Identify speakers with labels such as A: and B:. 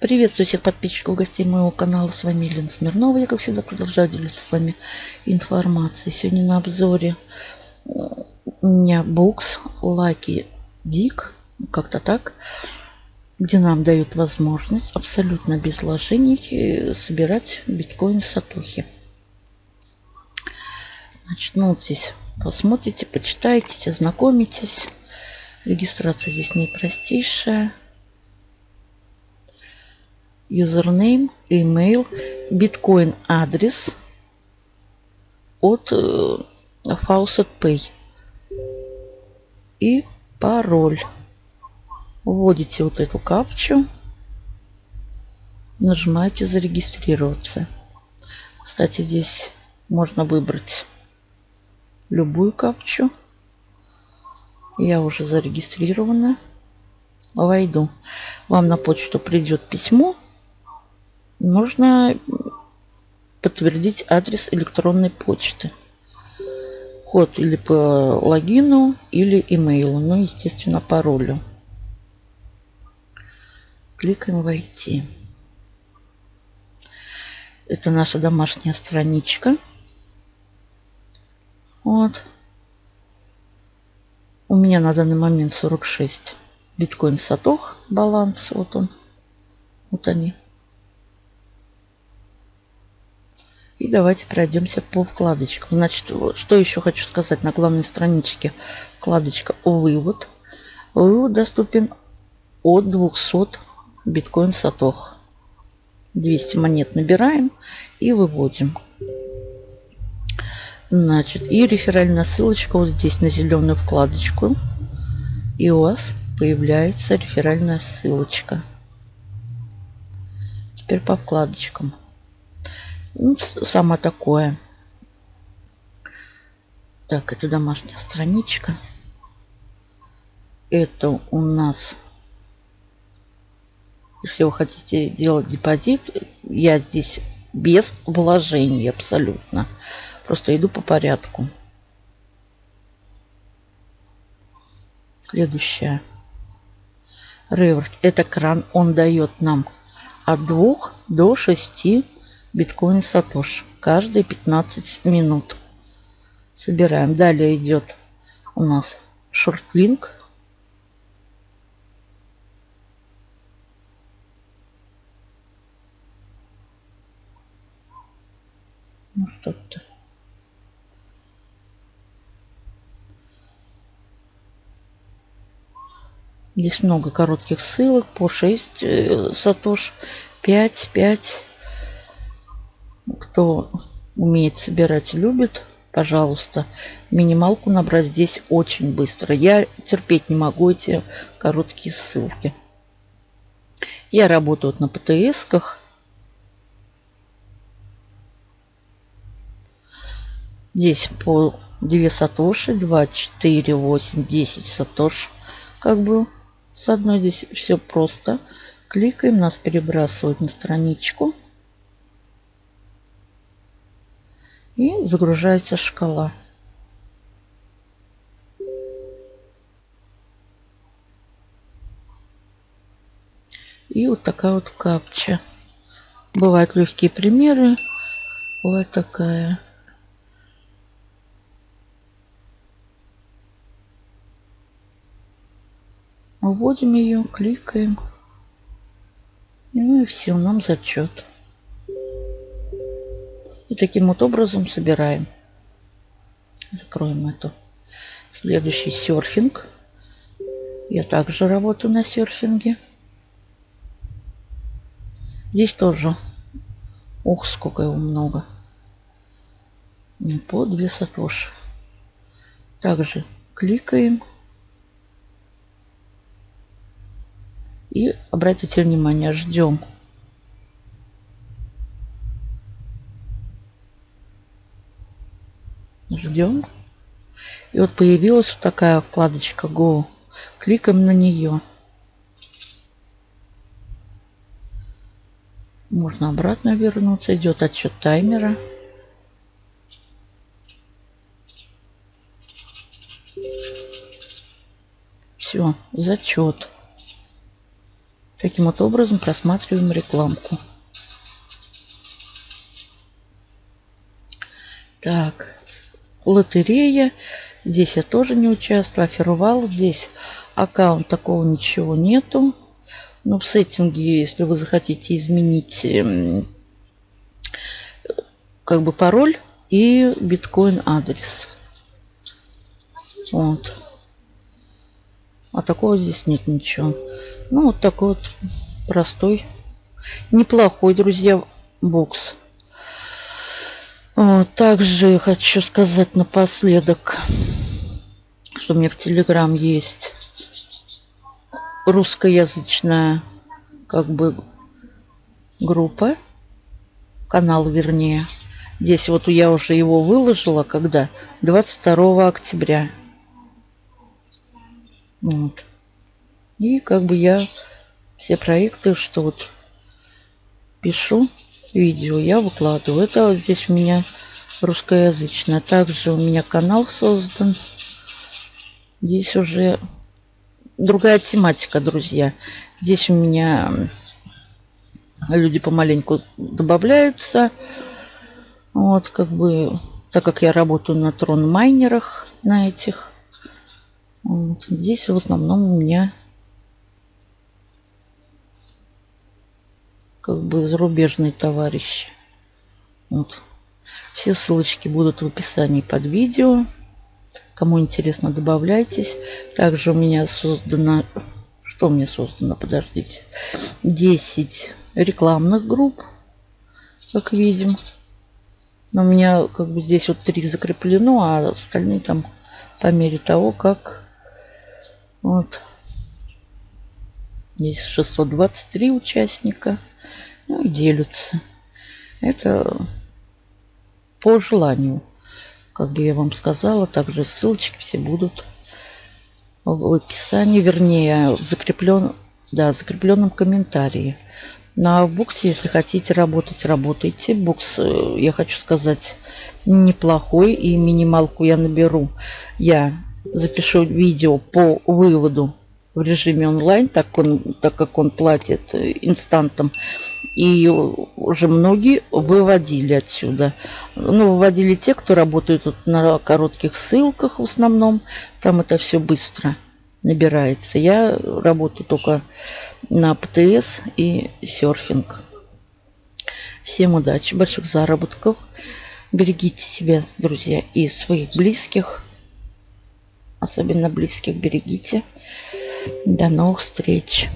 A: Приветствую всех подписчиков, гостей моего канала. С вами Елена Смирнова. Я, как всегда, продолжаю делиться с вами информацией. Сегодня на обзоре у меня бокс Lucky Dick, как-то так, где нам дают возможность абсолютно без вложений э, собирать биткоин сатухи. Значит, ну вот здесь посмотрите, почитайте, ознакомитесь. Регистрация здесь наипростейшая юзернейм, email, биткоин адрес от э, Faucet Pay и пароль. Вводите вот эту капчу, нажимаете зарегистрироваться. Кстати, здесь можно выбрать любую капчу. Я уже зарегистрирована. Войду. Вам на почту придет письмо нужно подтвердить адрес электронной почты. Код или по логину, или имейлу. Ну, естественно, паролю. Кликаем «Войти». Это наша домашняя страничка. Вот. У меня на данный момент 46 биткоин сатох баланс. Вот он. Вот они. И давайте пройдемся по вкладочкам. Значит, что еще хочу сказать на главной страничке. Вкладочка «Вывод». Вывод доступен от 200 биткоин сатох. 200 монет набираем и выводим. Значит, и реферальная ссылочка вот здесь на зеленую вкладочку. И у вас появляется реферальная ссылочка. Теперь по вкладочкам. Ну, самое такое. Так, это домашняя страничка. Это у нас, если вы хотите делать депозит, я здесь без вложений абсолютно. Просто иду по порядку. Следующее. Реверт. Это кран. Он дает нам от 2 до 6 биткоин сатош каждые 15 минут. Собираем. Далее идет у нас шортлинк. Ну что-то. Здесь много коротких ссылок по 6 э, сатош, 5, 5 кто умеет собирать любит, пожалуйста, минималку набрать здесь очень быстро. Я терпеть не могу эти короткие ссылки. Я работаю на ПТСках. Здесь по 2 сатоши, 2, 4, 8, 10 сатош. Как бы с одной здесь все просто. Кликаем, нас перебрасывают на страничку. И загружается шкала. И вот такая вот капча. Бывают легкие примеры. Вот такая. Вводим ее, кликаем. Ну и все, нам зачет. Таким вот образом собираем. Закроем эту. Следующий серфинг. Я также работаю на серфинге. Здесь тоже. Ух, сколько его много. По 2 сатоши. Также кликаем. И обратите внимание, ждем Ждем. И вот появилась вот такая вкладочка Go. Кликаем на нее. Можно обратно вернуться. Идет отчет таймера. Все, зачет. Таким вот образом просматриваем рекламку. Так, лотерея. Здесь я тоже не участвую. Офервал. Здесь аккаунт такого ничего нету. Но в сеттинге, если вы захотите изменить эм, как бы пароль и биткоин адрес. Вот. А такого здесь нет ничего. Ну, вот такой вот простой, неплохой, друзья, бокс. Также хочу сказать напоследок, что у меня в Телеграм есть русскоязычная как бы группа, канал вернее. Здесь вот я уже его выложила, когда 22 октября. Вот. И как бы я все проекты, что вот пишу, видео я выкладываю. Это здесь у меня русскоязычное. Также у меня канал создан. Здесь уже другая тематика, друзья. Здесь у меня люди помаленьку добавляются. Вот, как бы, так как я работаю на трон майнерах, на этих. Вот, здесь в основном у меня как бы зарубежные товарищи. Вот. Все ссылочки будут в описании под видео. Кому интересно, добавляйтесь. Также у меня создано... Что меня создано? Подождите. 10 рекламных групп, как видим. Но у меня как бы здесь вот три закреплено, а остальные там по мере того, как вот здесь 623 участника ну и делятся. Это по желанию. Как бы я вам сказала, также ссылочки все будут в описании, вернее, в закреплен, да, закрепленном комментарии. На буксе, если хотите работать, работайте. Букс, э, я хочу сказать, неплохой. И минималку я наберу. Я запишу видео по выводу в режиме онлайн, так, он, так как он платит инстантом. И уже многие выводили отсюда. Ну, выводили те, кто работает тут на коротких ссылках в основном. Там это все быстро набирается. Я работаю только на ПТС и серфинг. Всем удачи, больших заработков. Берегите себя, друзья, и своих близких. Особенно близких берегите. До новых встреч.